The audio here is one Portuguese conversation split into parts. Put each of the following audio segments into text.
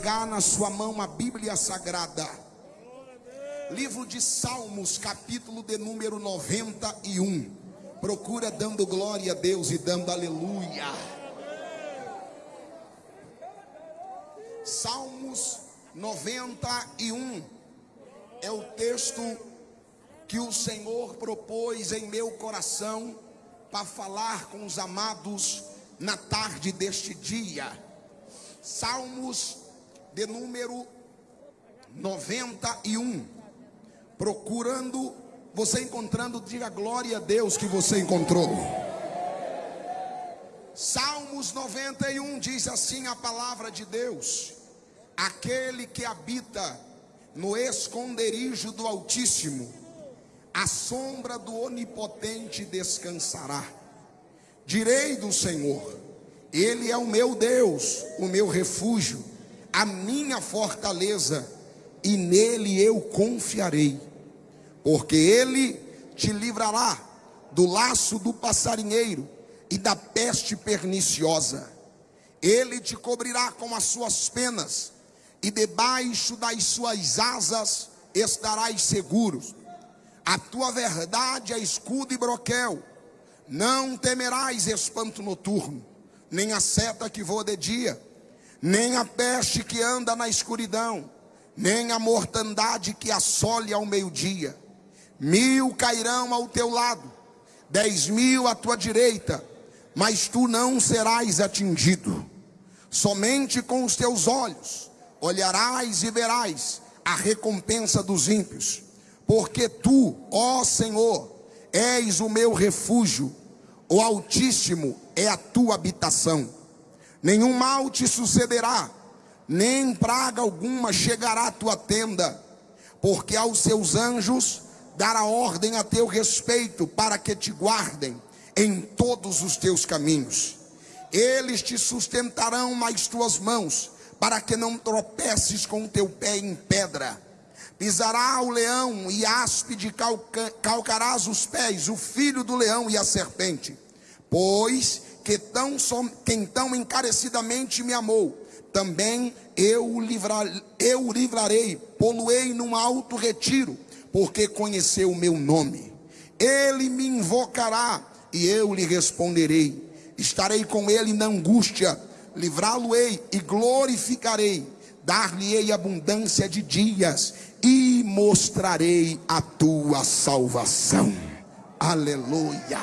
pegar na sua mão a Bíblia Sagrada. Livro de Salmos, capítulo de número 91. Procura dando glória a Deus e dando aleluia. Salmos 91 é o texto que o Senhor propôs em meu coração para falar com os amados na tarde deste dia. Salmos de número 91. Procurando, você encontrando, diga glória a Deus que você encontrou. Salmos 91 diz assim a palavra de Deus: Aquele que habita no esconderijo do Altíssimo, a sombra do Onipotente descansará. Direi do Senhor, Ele é o meu Deus, o meu refúgio, a minha fortaleza, e nele eu confiarei, porque Ele te livrará do laço do passarinheiro e da peste perniciosa. Ele te cobrirá com as suas penas, e debaixo das suas asas estarás seguros. A tua verdade é escudo e broquel. Não temerás espanto noturno, nem a seta que voa de dia, nem a peste que anda na escuridão, nem a mortandade que assole ao meio-dia. Mil cairão ao teu lado, dez mil à tua direita, mas tu não serás atingido. Somente com os teus olhos olharás e verás a recompensa dos ímpios porque tu, ó Senhor, és o meu refúgio, o Altíssimo é a tua habitação. Nenhum mal te sucederá, nem praga alguma chegará à tua tenda, porque aos seus anjos dará ordem a teu respeito para que te guardem em todos os teus caminhos. Eles te sustentarão nas tuas mãos, para que não tropeces com o teu pé em pedra pisará o leão e áspide calca, calcarás os pés, o filho do leão e a serpente. Pois que tão, quem tão encarecidamente me amou, também eu, livrar, eu o livrarei, poluei num alto retiro, porque conheceu o meu nome. Ele me invocará e eu lhe responderei. Estarei com ele na angústia, livrá-lo-ei e glorificarei dar-lhe-ei abundância de dias e mostrarei a tua salvação. Aleluia.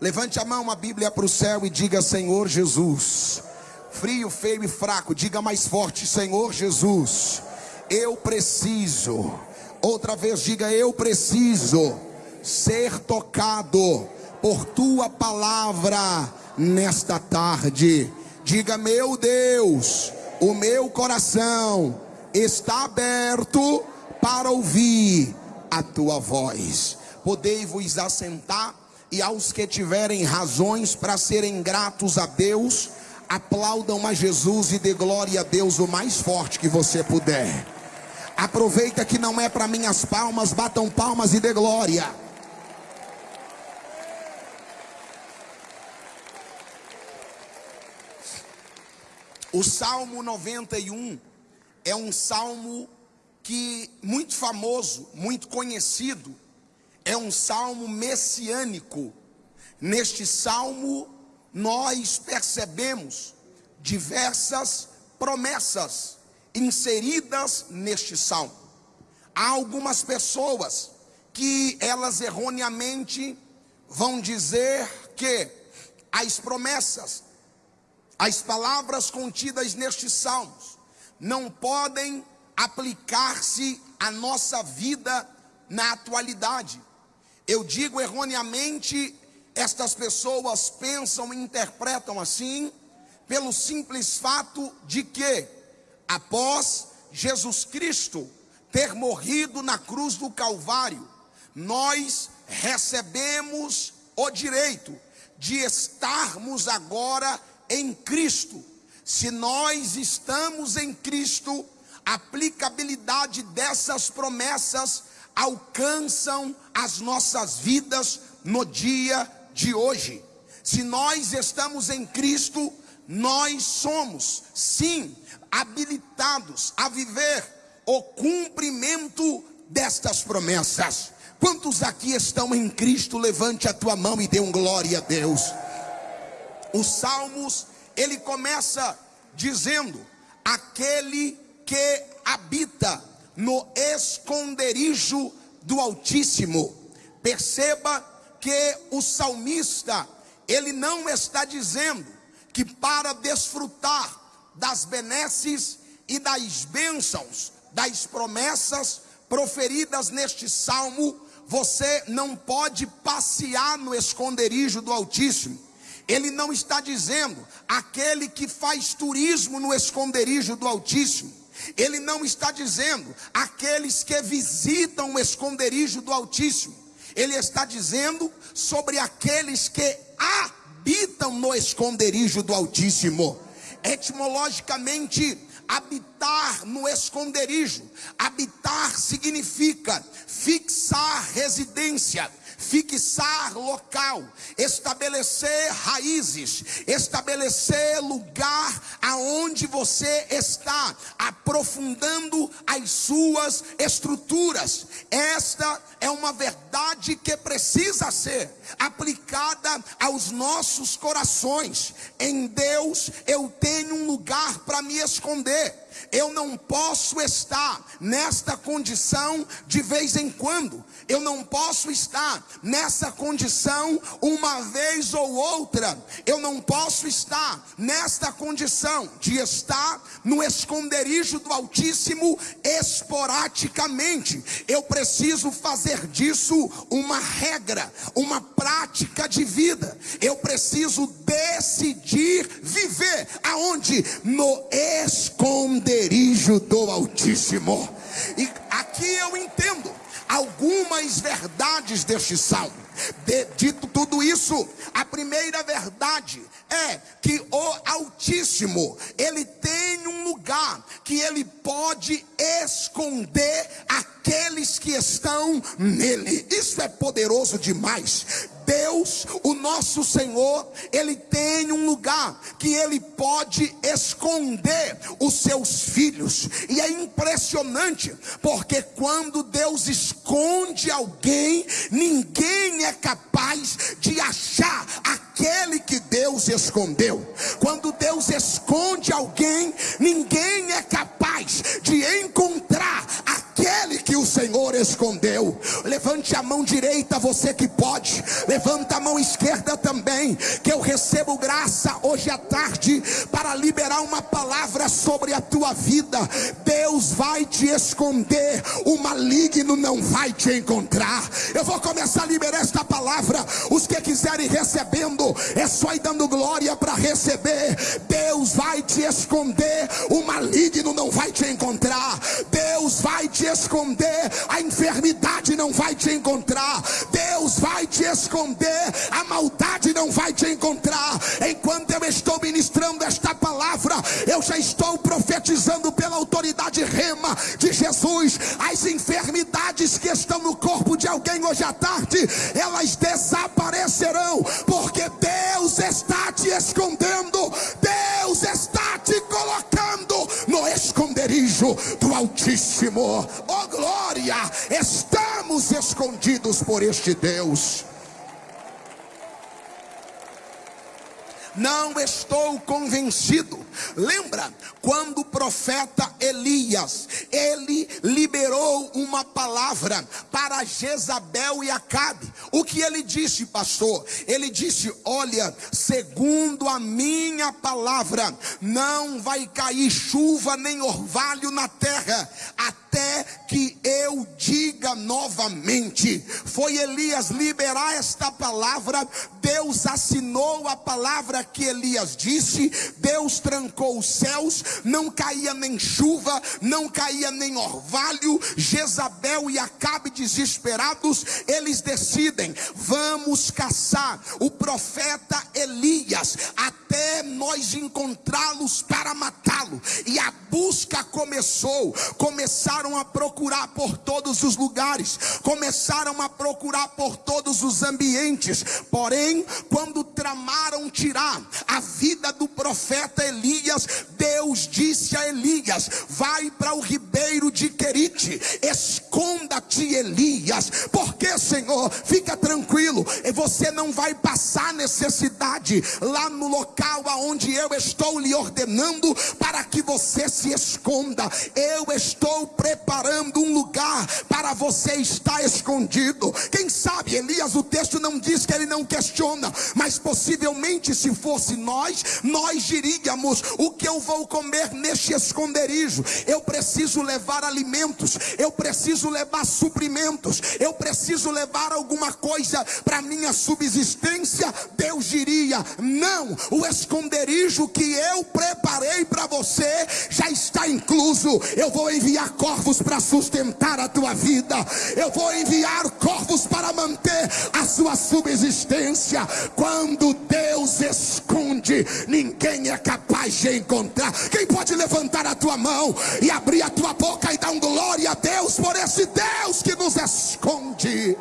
Levante a mão, a Bíblia para o céu e diga: Senhor Jesus. Frio, feio e fraco, diga mais forte: Senhor Jesus, eu preciso. Outra vez, diga: Eu preciso ser tocado por tua palavra nesta tarde. Diga, meu Deus o meu coração está aberto para ouvir a tua voz. Podei-vos assentar e aos que tiverem razões para serem gratos a Deus, aplaudam a Jesus e dê glória a Deus o mais forte que você puder. Aproveita que não é para minhas palmas, batam palmas e dê glória. O Salmo 91 é um salmo que muito famoso, muito conhecido, é um salmo messiânico. Neste salmo nós percebemos diversas promessas inseridas neste salmo. Há algumas pessoas que elas erroneamente vão dizer que as promessas as palavras contidas nestes salmos não podem aplicar-se à nossa vida na atualidade. Eu digo erroneamente, estas pessoas pensam e interpretam assim, pelo simples fato de que, após Jesus Cristo ter morrido na cruz do Calvário, nós recebemos o direito de estarmos agora em Cristo. Se nós estamos em Cristo, a aplicabilidade dessas promessas alcançam as nossas vidas no dia de hoje. Se nós estamos em Cristo, nós somos, sim, habilitados a viver o cumprimento destas promessas. Quantos aqui estão em Cristo? Levante a tua mão e dê um glória a Deus. Os Salmos, ele começa dizendo: aquele que habita no esconderijo do Altíssimo. Perceba que o salmista, ele não está dizendo que para desfrutar das benesses e das bênçãos, das promessas proferidas neste salmo, você não pode passear no esconderijo do Altíssimo. Ele não está dizendo aquele que faz turismo no esconderijo do Altíssimo. Ele não está dizendo aqueles que visitam o esconderijo do Altíssimo. Ele está dizendo sobre aqueles que habitam no esconderijo do Altíssimo. Etimologicamente, habitar no esconderijo. Habitar significa fixar residência fixar local, estabelecer raízes, estabelecer lugar aonde você está, aprofundando as suas estruturas. Esta é uma verdade que precisa ser aplicada aos nossos corações. Em Deus eu tenho um lugar para me esconder. Eu não posso estar nesta condição de vez em quando. Eu não posso estar nessa condição uma vez ou outra. Eu não posso estar nesta condição de estar no esconderijo do Altíssimo esporadicamente. Eu preciso fazer disso uma regra, uma prática de vida. Eu preciso decidir viver aonde? No esconderijo do Altíssimo. E aqui eu entendo algumas verdades deste salmo. De, dito tudo isso, a primeira verdade é que o Altíssimo, ele tem um lugar que ele pode esconder aqueles que estão nele. Isso é poderoso demais. Deus, o nosso Senhor, ele tem um lugar que ele pode esconder os seus filhos. E é impressionante, porque quando Deus esconde alguém, ninguém é capaz de achar aquele que Deus escondeu. Quando Deus esconde alguém, ninguém é capaz de encontrar aquele que o Senhor escondeu. Levante a mão direita, você que pode. Levanta a mão esquerda também, que eu recebo graça hoje à tarde para liberar uma palavra sobre a tua vida. Deus vai te esconder, o maligno não vai te encontrar. Eu vou começar a liberar esta palavra. Os que quiserem recebendo, é só ir dando glória para receber. Deus vai te esconder, o maligno não vai te encontrar. Deus vai te esconder, a enfermidade não vai te encontrar. Deus vai te esconder, a maldade não vai te encontrar. Enquanto eu estou ministrando esta palavra, eu já estou profetizando pela autoridade rema de Jesus. As enfermidades que estão no corpo de alguém hoje à tarde, elas desaparecerão, porque Deus está te escondendo, do Altíssimo. Oh glória, estamos escondidos por este Deus. Não estou convencido. Lembra quando o profeta Elias, ele liberou uma palavra para Jezabel e Acabe. O que ele disse, pastor? Ele disse: "Olha, segundo a minha palavra, não vai cair chuva nem orvalho na terra até que eu diga novamente". Foi Elias liberar esta palavra, Deus assinou a palavra que Elias disse, Deus trancou os céus, não caía nem chuva, não caía nem orvalho. Jezabel e Acabe desesperados, eles decidem: vamos caçar o profeta Elias até até nós encontrá-los para matá-lo. E a busca começou. Começaram a procurar por todos os lugares, começaram a procurar por todos os ambientes. Porém, quando tramaram tirar a vida do profeta Elias, Deus disse a Elias: Vai para o ribeiro de Querite, esconda-te, Elias, porque Senhor, fica tranquilo, você não vai passar necessidade lá no local aonde eu estou lhe ordenando para que você se esconda. Eu estou preparando um lugar para você estar escondido. Quem sabe, Elias, o texto não diz que ele não questiona, mas possivelmente se fosse nós, nós diríamos: o que eu vou comer neste esconderijo? Eu preciso levar alimentos, eu preciso levar suprimentos, eu preciso levar alguma coisa para minha subsistência. Deus diria: não, o esconderijo que eu preparei para você já está incluso. Eu vou enviar corvos para sustentar a tua vida, eu vou enviar corvos para manter a sua subsistência. Quando Deus esconde, ninguém é capaz de encontrar. Quem pode levantar a tua mão e abrir a tua boca e dar um glória a Deus por esse Deus que nos esconde?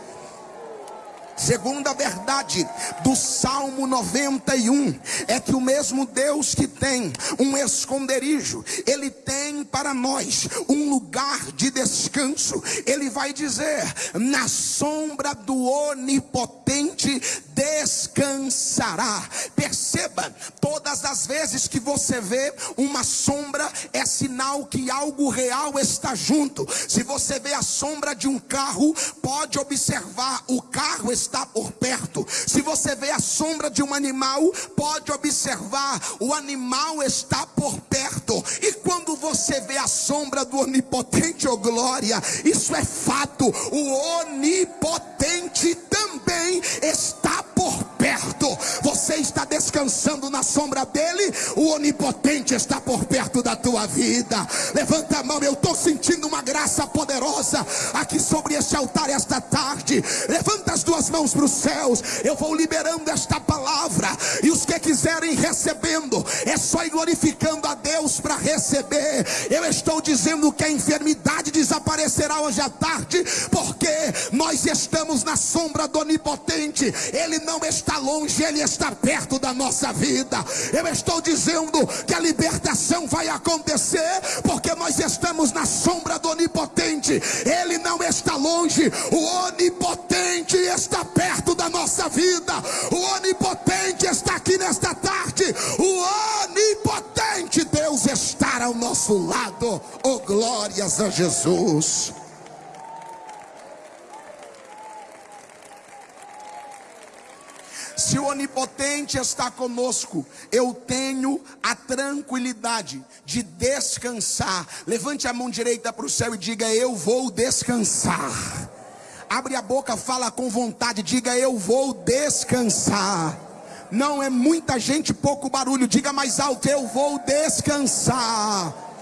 Segunda verdade do Salmo 91 é que o mesmo Deus que tem um esconderijo, ele tem para nós um lugar de descanso. Ele vai dizer: na sombra do onipotente descansará. Perceba, todas as vezes que você vê uma sombra, é sinal que algo real está junto. Se você vê a sombra de um carro, pode observar, o carro está por perto. Se você vê a sombra de um animal, pode observar, o animal está por perto. E quando você vê a sombra do onipotente, oh glória, isso é fato. O onipotente também está por perto. Você está descansando na sombra dele, o onipotente está por perto da tua vida. Levanta a mão, eu estou sentindo uma graça poderosa aqui sobre este altar esta tarde. Levanta as duas mãos para os céus. Eu vou liberando esta palavra. E os que quiserem recebendo, é só ir glorificando a Deus para receber. Eu estou dizendo que a enfermidade desaparecerá hoje à tarde, porque nós estamos na sombra do onipotente. Ele não está longe, ele está perto da nossa vida. Eu estou dizendo que a libertação vai acontecer, porque nós estamos na sombra do onipotente. Ele não está longe, o onipotente está perto da nossa vida. O onipotente está aqui nesta tarde. O onipotente Deus está ao nosso lado. Oh, glórias a Jesus. Se o onipotente está conosco, eu tenho a tranquilidade de descansar. Levante a mão direita para o céu e diga: Eu vou descansar. Abre a boca, fala com vontade, diga: Eu vou descansar. Não é muita gente, pouco barulho. Diga mais alto: Eu vou descansar.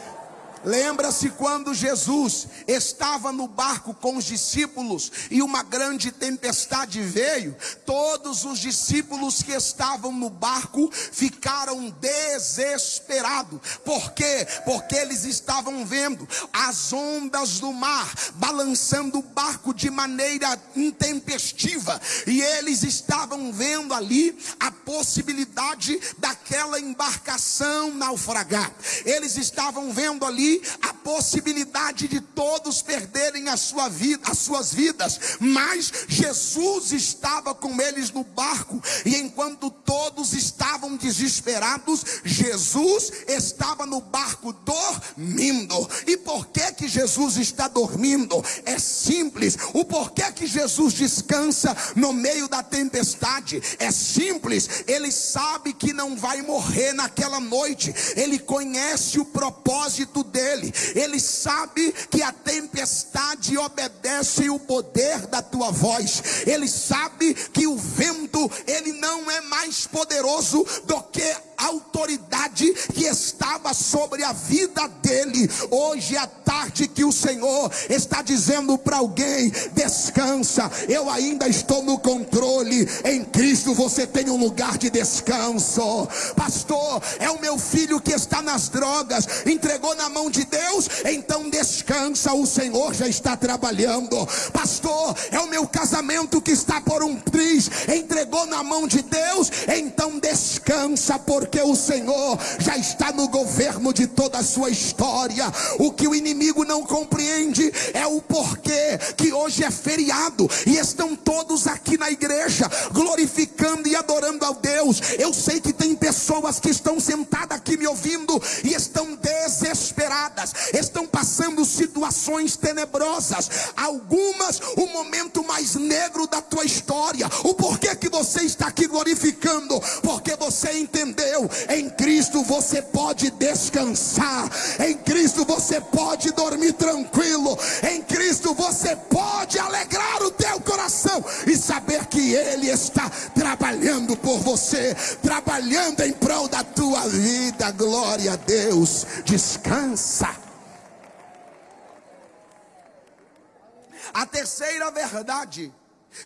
Lembra-se quando Jesus estava no barco com os discípulos e uma grande tempestade veio? Todos os discípulos que estavam no barco ficaram desesperados. Por quê? Porque eles estavam vendo as ondas do mar balançando o barco de maneira intempestiva e eles estavam vendo ali a possibilidade daquela embarcação naufragar. Eles estavam vendo ali a possibilidade de todos perderem a sua vida, as suas vidas, mas Jesus estava com eles no barco e enquanto todos estavam desesperados, Jesus estava no barco dormindo. E por que que Jesus está dormindo? É simples. O porquê que Jesus descansa no meio da tempestade é simples. Ele sabe que não vai morrer naquela noite. Ele conhece o propósito dele dele. Ele sabe que a tempestade obedece o poder da tua voz. Ele sabe que o vento, ele não é mais poderoso do que autoridade que estava sobre a vida dele. Hoje é tarde que o Senhor está dizendo para alguém: descansa, eu ainda estou no controle. Em Cristo você tem um lugar de descanso. Pastor, é o meu filho que está nas drogas, entregou na mão de Deus, então descansa, o Senhor já está trabalhando. Pastor, é o meu casamento que está por um triz, entregou na mão de Deus, então descansa, porque o Senhor já está no governo de toda a sua história. O que o inimigo não compreende é o porquê que hoje é feriado e estão todos aqui na igreja glorificando e adorando ao Deus. Eu sei que tem pessoas que estão sentadas aqui me ouvindo e estão desesperadas, estão passando situações tenebrosas, algumas o momento mais negro da tua história. O porquê que você está aqui glorificando? Porque você entendeu, em Cristo você pode descansar, em Cristo você pode dormir tranquilo, em Cristo você pode alegrar o teu coração e saber que Ele está trabalhando por você, trabalhando em prol da tua vida. Glória a Deus. Descansa. A terceira verdade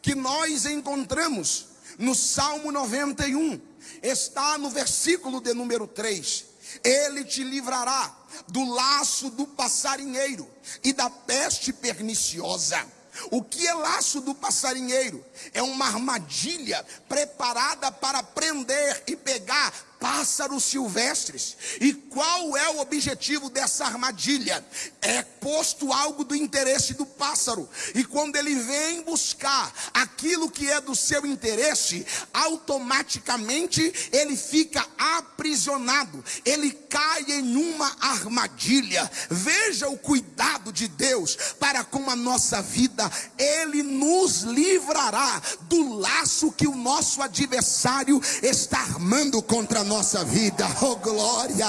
que nós encontramos no Salmo 91 está no versículo de número 3. Ele te livrará do laço do passarinheiro e da peste perniciosa. O que é laço do passarinheiro? É uma armadilha preparada para prender e pegar pássaros silvestres. E qual é o objetivo dessa armadilha? É posto algo do interesse do pássaro. E quando ele vem buscar aquilo que é do seu interesse, automaticamente ele fica aprisionado. Ele cai em uma armadilha. Veja o cuidado de Deus para com a nossa vida. Ele nos livrará do laço que o nosso adversário está armando contra nossa vida. Oh glória!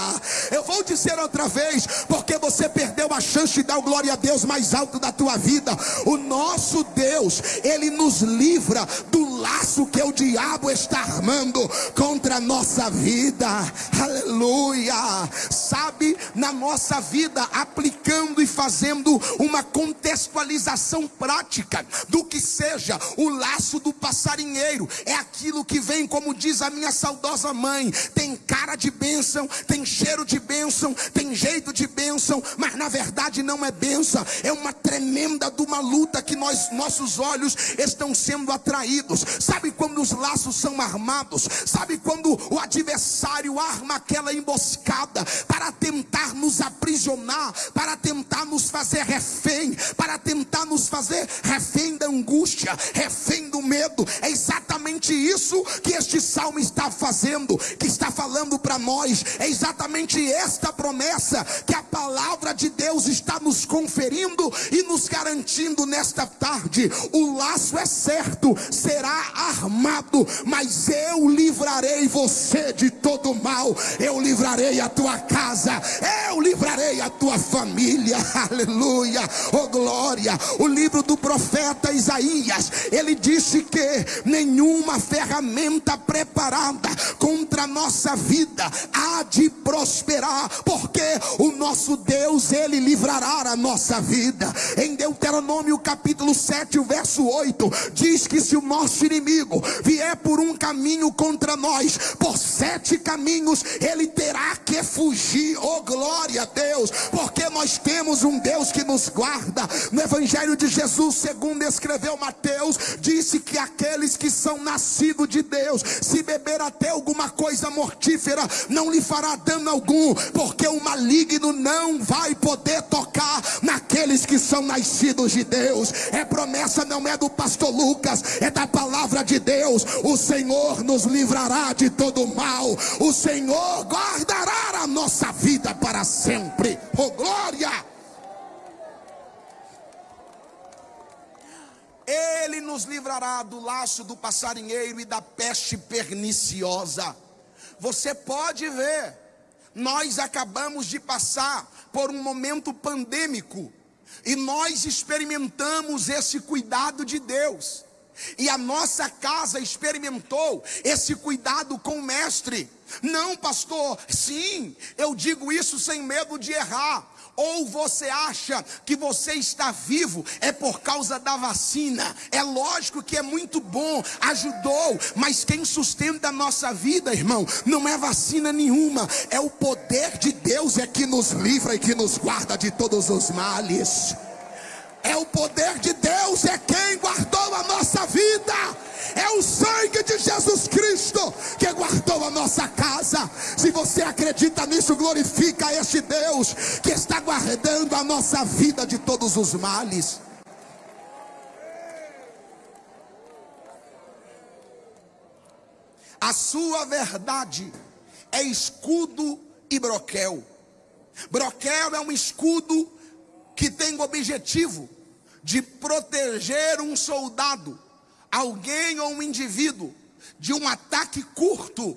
Eu vou dizer outra vez, porque você perdeu a chance de dar o glória a Deus mais alto da tua vida. O nosso Deus, ele nos livra do laço que o diabo está armando contra a nossa vida. Aleluia! Sabe, na nossa vida, aplicando e fazendo uma contextualização prática do que seja o laço do passarinheiro, é aquilo que vem, como diz a minha saudosa mãe, tem cara de bênção, tem cheiro de bênção, tem jeito de bênção, mas na verdade não é bênção, é uma tremenda de uma luta que nós, nossos olhos estão sendo atraídos. Sabe quando os laços são armados? Sabe quando o adversário arma aquela emboscada para tentar nos aprisionar, para tentar nos fazer refém, para tentar nos fazer refém da angústia, refém do medo? É exatamente isso que este salmo está fazendo, que está falando para nós é exatamente esta promessa que a palavra de Deus está nos conferindo e nos garantindo nesta tarde. O laço é certo, será armado, mas eu livrarei você de todo mal. Eu livrarei a tua casa, eu livrarei a tua família. Aleluia. Oh glória. O livro do profeta Isaías, ele disse que nenhuma ferramenta preparada contra nós nossa vida há de prosperar, porque o nosso Deus, ele livrará a nossa vida. Em Deuteronômio capítulo 7, o verso 8, diz que se o nosso inimigo vier por um caminho contra nós, por sete caminhos, ele terá que fugir. Oh, glória a Deus, porque nós temos um Deus que nos guarda. No Evangelho de Jesus, segundo escreveu Mateus, disse que aqueles que são nascidos de Deus, se beber até alguma coisa mortífera não lhe fará dano algum, porque o maligno não vai poder tocar naqueles que são nascidos de Deus. É promessa, não é do pastor Lucas, é da palavra de Deus. O Senhor nos livrará de todo mal, o Senhor guardará a nossa vida para sempre. Oh glória! Ele nos livrará do laço do passarinheiro e da peste perniciosa. Você pode ver, nós acabamos de passar por um momento pandêmico e nós experimentamos esse cuidado de Deus. E a nossa casa experimentou esse cuidado com o mestre. Não, pastor, sim, eu digo isso sem medo de errar. Ou você acha que você está vivo é por causa da vacina? É lógico que é muito bom, ajudou, mas quem sustenta a nossa vida, irmão, não é vacina nenhuma, é o poder de Deus é que nos livra e que nos guarda de todos os males. É o poder de Deus, é quem guardou a nossa vida. É o sangue de Jesus Cristo que guardou a nossa casa. Se você acredita nisso, glorifica este Deus que está guardando a nossa vida de todos os males. A sua verdade é escudo e broquel. Broquel é um escudo que tem o objetivo de proteger um soldado, alguém ou um indivíduo, de um ataque curto.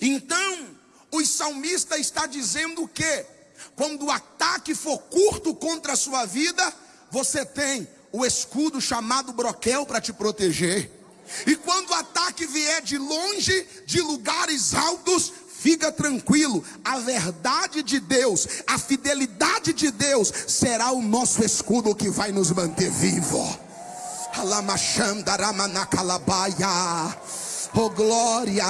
Então, o salmista está dizendo que, quando o ataque for curto contra a sua vida, você tem o escudo chamado broquel para te proteger. E quando o ataque vier de longe, de lugares altos, Fica tranquilo, a verdade de Deus, a fidelidade de Deus será o nosso escudo que vai nos manter vivo. Alamachandaramanacalabaia. Oh glória,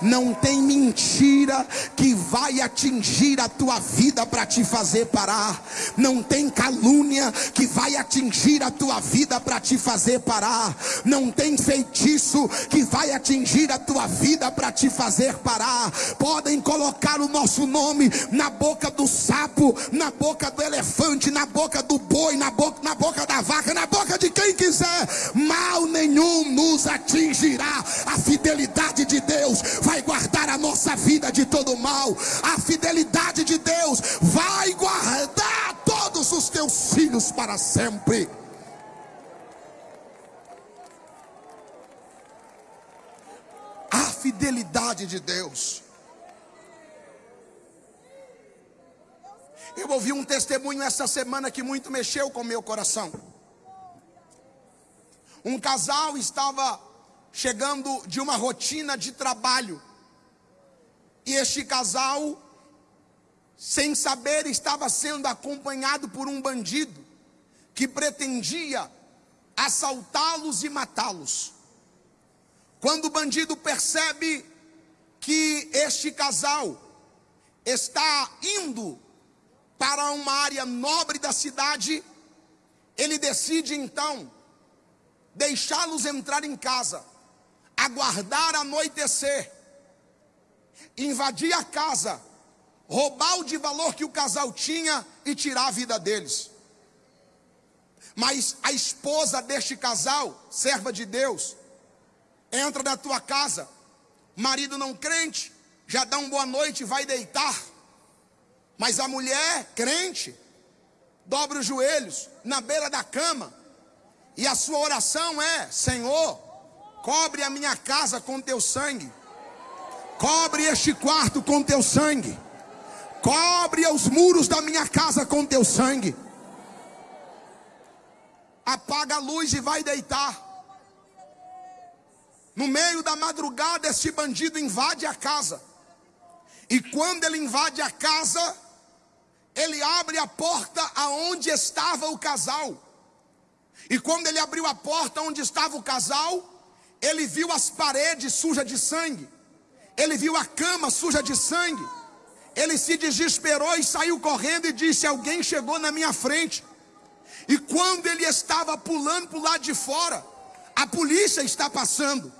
não tem mentira que vai atingir a tua vida para te fazer parar. Não tem calúnia que vai atingir a tua vida para te fazer parar. Não tem feitiço que vai atingir a tua vida para te fazer parar. Podem colocar o nosso nome na boca do sapo, na boca do elefante, na boca do boi, na boca, na boca da vaca, na boca de quem quiser. Mal nenhum nos atingirá. A fidelidade de Deus vai guardar a nossa vida de todo mal. A fidelidade de Deus vai guardar todos os teus filhos para sempre. A fidelidade de Deus. Eu ouvi um testemunho essa semana que muito mexeu com meu coração. Um casal estava chegando de uma rotina de trabalho. E este casal, sem saber, estava sendo acompanhado por um bandido que pretendia assaltá-los e matá-los. Quando o bandido percebe que este casal está indo para uma área nobre da cidade, ele decide então deixá-los entrar em casa aguardar anoitecer, invadir a casa, roubar o de valor que o casal tinha e tirar a vida deles. Mas a esposa deste casal, serva de Deus, entra na tua casa, marido não crente, já dá uma boa noite e vai deitar. Mas a mulher crente, dobra os joelhos na beira da cama, e a sua oração é: Senhor, Cobre a minha casa com teu sangue. Cobre este quarto com teu sangue. Cobre os muros da minha casa com teu sangue. Apaga a luz e vai deitar. No meio da madrugada, este bandido invade a casa. E quando ele invade a casa, ele abre a porta aonde estava o casal. E quando ele abriu a porta onde estava o casal, ele viu as paredes sujas de sangue. Ele viu a cama suja de sangue. Ele se desesperou e saiu correndo e disse: Alguém chegou na minha frente. E quando ele estava pulando para o lado de fora, a polícia está passando.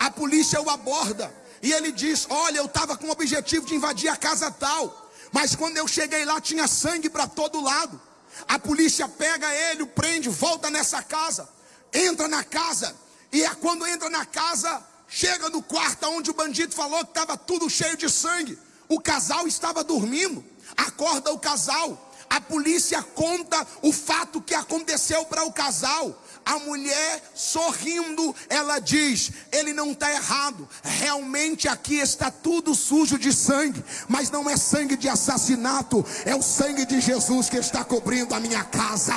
A polícia o aborda. E ele diz: Olha, eu estava com o objetivo de invadir a casa tal. Mas quando eu cheguei lá, tinha sangue para todo lado. A polícia pega ele, o prende, volta nessa casa. Entra na casa e é quando entra na casa, chega no quarto onde o bandido falou que estava tudo cheio de sangue. O casal estava dormindo. Acorda o casal. A polícia conta o fato que aconteceu para o casal. A mulher sorrindo, ela diz: ele não está errado. Realmente aqui está tudo sujo de sangue, mas não é sangue de assassinato, é o sangue de Jesus que está cobrindo a minha casa.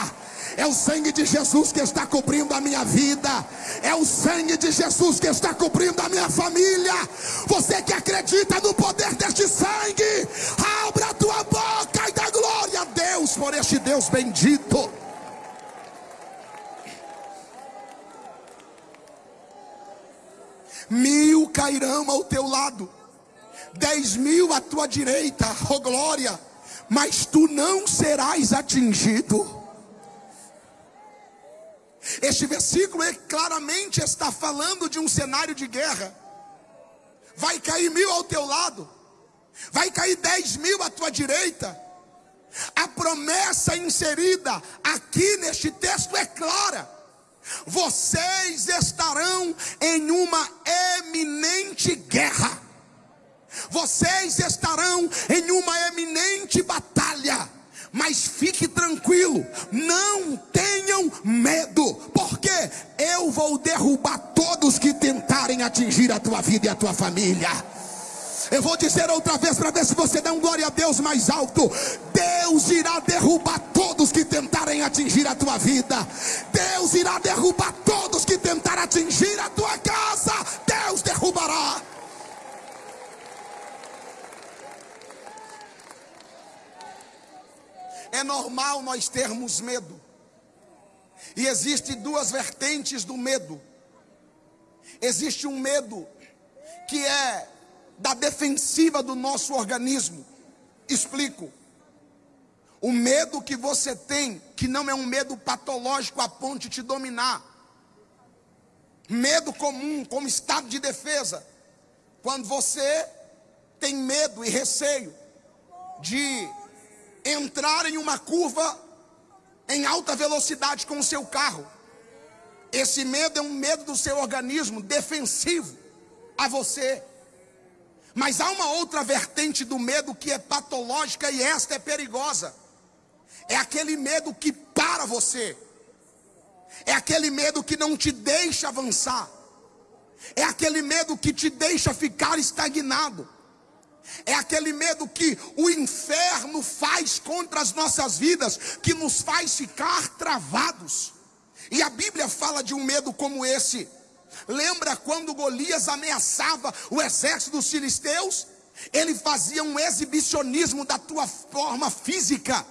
É o sangue de Jesus que está cobrindo a minha vida. É o sangue de Jesus que está cobrindo a minha família. Você que acredita no poder deste sangue, abra a tua boca e dá glória a Deus por este Deus bendito. Mil cairão ao teu lado, dez mil à tua direita, oh glória, mas tu não serás atingido. Este versículo é, claramente está falando de um cenário de guerra. Vai cair mil ao teu lado, vai cair dez mil à tua direita. A promessa inserida aqui neste texto é clara. Vocês estarão em uma eminente guerra. Vocês estarão em uma eminente batalha. Mas fique tranquilo, não tenham medo, porque eu vou derrubar todos que tentarem atingir a tua vida e a tua família. Eu vou dizer outra vez para ver se você dá um glória a Deus mais alto. Deus irá derrubar todos que tentarem atingir a tua vida. Deus irá derrubar todos que tentarem atingir a tua casa. Deus derrubará. É normal nós termos medo. E existe duas vertentes do medo. Existe um medo que é da defensiva do nosso organismo. Explico. O medo que você tem, que não é um medo patológico a ponto de te dominar. Medo comum, como estado de defesa. Quando você tem medo e receio de entrar em uma curva em alta velocidade com o seu carro. Esse medo é um medo do seu organismo defensivo a você. Mas há uma outra vertente do medo que é patológica e esta é perigosa. É aquele medo que para você. É aquele medo que não te deixa avançar. É aquele medo que te deixa ficar estagnado. É aquele medo que o inferno faz contra as nossas vidas, que nos faz ficar travados. E a Bíblia fala de um medo como esse. Lembra quando Golias ameaçava o exército dos filisteus? Ele fazia um exibicionismo da tua forma física.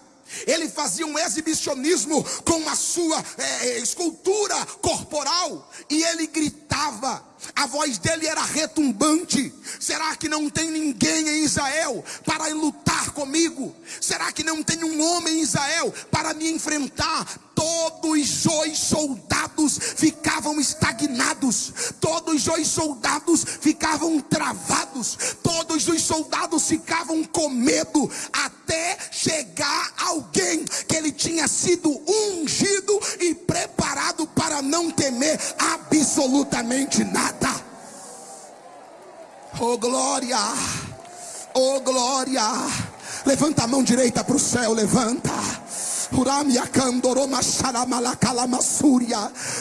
Ele fazia um exibicionismo com a sua é, escultura corporal. E ele gritava a voz dele era retumbante. Será que não tem ninguém em Israel para lutar comigo? Será que não tem um homem em Israel para me enfrentar? Todos os soldados ficavam estagnados, todos os soldados ficavam travados, todos os soldados ficavam com medo, até chegar alguém que ele tinha sido ungido e preparado para não temer absolutamente nada nada. Oh glória, oh glória. Levanta a mão direita para o céu, levanta.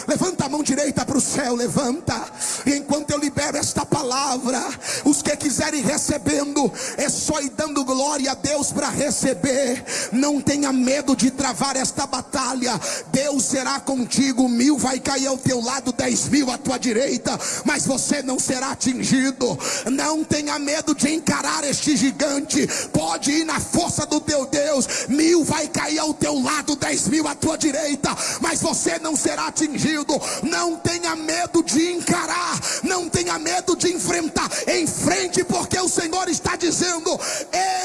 Levanta a mão direita para o céu, levanta. E enquanto eu libero esta palavra, os que quiserem recebendo, é só ir dando glória a Deus para receber. Não tenha medo de travar esta batalha. Deus será contigo. Mil vai cair ao teu lado, dez mil à tua direita, mas você não será atingido. Não tenha medo de encarar este gigante. Pode ir na força do teu Deus. Mil vai cair ao teu lado, dez mil à tua direita, mas você não será atingido. Não tenha medo de encarar, não tenha medo de enfrentar. Em frente, porque o Senhor está dizendo: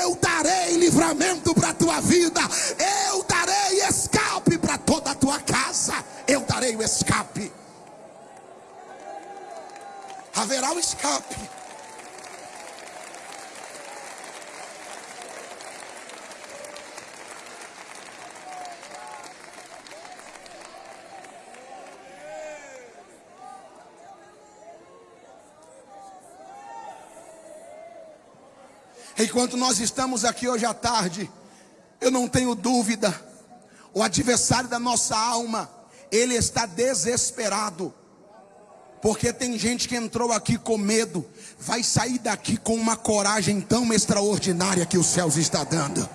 Eu darei livramento para a tua vida, eu darei escape para toda a tua casa, eu darei o escape. Haverá o escape. Enquanto nós estamos aqui hoje à tarde, eu não tenho dúvida, o adversário da nossa alma, ele está desesperado. Porque tem gente que entrou aqui com medo, vai sair daqui com uma coragem tão extraordinária que os céus está dando.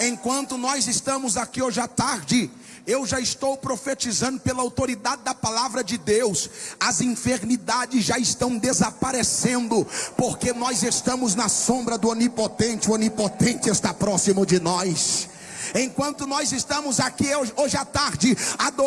Enquanto nós estamos aqui hoje à tarde, eu já estou profetizando pela autoridade da palavra de Deus. As enfermidades já estão desaparecendo, porque nós estamos na sombra do Onipotente. O Onipotente está próximo de nós. Enquanto nós estamos aqui hoje à tarde adorando.